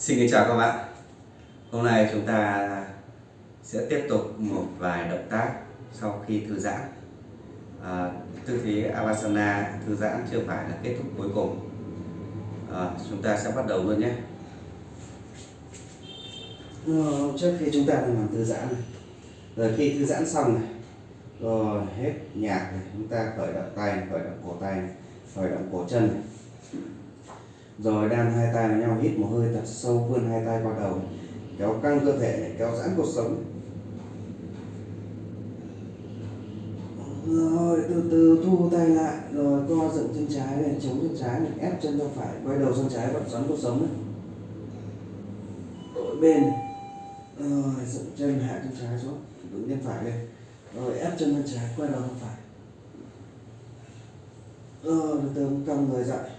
Xin kính chào các bạn. Hôm nay chúng ta sẽ tiếp tục một vài động tác sau khi thư giãn. À, Tư thế Avasana thư giãn chưa phải là kết thúc cuối cùng. À, Chúng ta sẽ bắt đầu luôn nhé. Ờ, trước khi chúng ta làm thư giãn này rồi khi thư giãn xong này rồi hết nhạc này chúng ta khởi động tay khởi động cổ tay khởi động cổ chân này rồi đan hai tay vào nhau hít một hơi thật sâu vươn hai tay qua đầu. Kéo căng cơ thể này, kéo giãn cuộc sống. Rồi từ từ thu tay lại. Rồi co dựng chân trái này chống chân trái này ép chân ra phải. Quay đầu sang trái vận xoắn cuộc sống này đổi bên. Này rồi dựng chân hạ chân trái xuống. Đứng chân phải lên. Rồi ép chân bên trái quay đầu sang phải. Rồi từ từ cong người dậy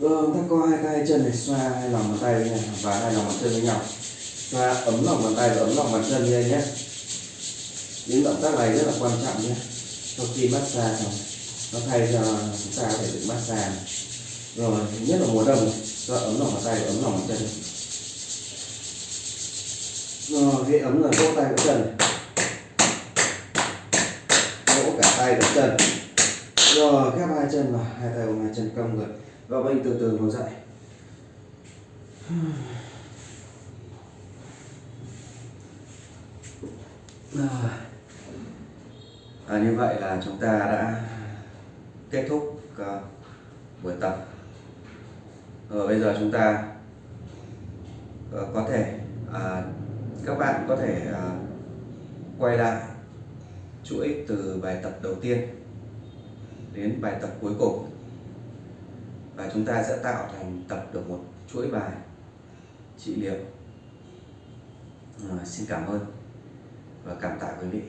rồi chúng ta co hai tay chân này xoa hai lòng bàn tay với nhau và hai lòng bàn chân với nhau. Xoa ấm lòng bàn tay và ấm lòng bàn chân lên nhé. Những động tác này rất là quan trọng nhé. Sau khi massage xong nó thay cho chúng ta có thể được massage rồi nhất là mùa đông xoa ấm lòng bàn tay và ấm lòng bàn chân. Rồi, cái ấm là vỗ tay vỗ chân. Vỗ cả tay và chân. Rồi, khép hai chân vào Hai tay ôm hai chân cong người và mình từ từ ngồi dậy. À, à, Như vậy là chúng ta đã kết thúc uh, buổi tập. Rồi bây giờ chúng ta uh, có thể uh, các bạn có thể uh, quay lại chuỗi từ bài tập đầu tiên đến bài tập cuối cùng và chúng ta sẽ tạo thành tập được một chuỗi bài trị liệu. À, xin cảm ơn và cảm tạ quý vị.